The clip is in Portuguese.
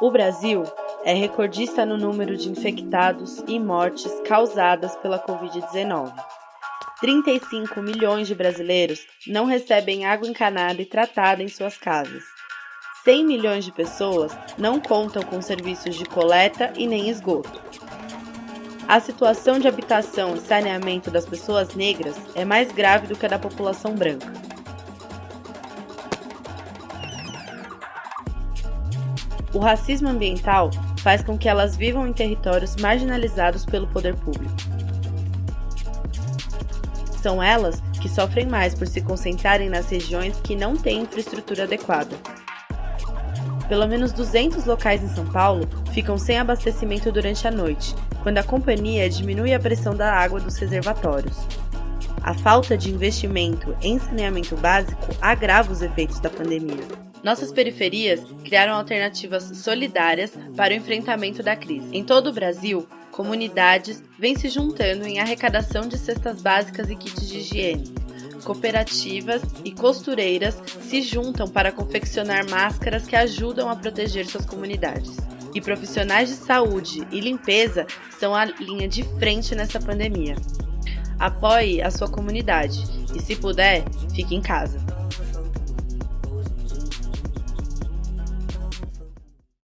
O Brasil é recordista no número de infectados e mortes causadas pela Covid-19. 35 milhões de brasileiros não recebem água encanada e tratada em suas casas. 100 milhões de pessoas não contam com serviços de coleta e nem esgoto. A situação de habitação e saneamento das pessoas negras é mais grave do que a da população branca. O racismo ambiental faz com que elas vivam em territórios marginalizados pelo poder público. São elas que sofrem mais por se concentrarem nas regiões que não têm infraestrutura adequada. Pelo menos 200 locais em São Paulo ficam sem abastecimento durante a noite, quando a companhia diminui a pressão da água dos reservatórios. A falta de investimento em saneamento básico agrava os efeitos da pandemia. Nossas periferias criaram alternativas solidárias para o enfrentamento da crise. Em todo o Brasil, comunidades vêm se juntando em arrecadação de cestas básicas e kits de higiene. Cooperativas e costureiras se juntam para confeccionar máscaras que ajudam a proteger suas comunidades. E profissionais de saúde e limpeza são a linha de frente nessa pandemia. Apoie a sua comunidade e, se puder, fique em casa.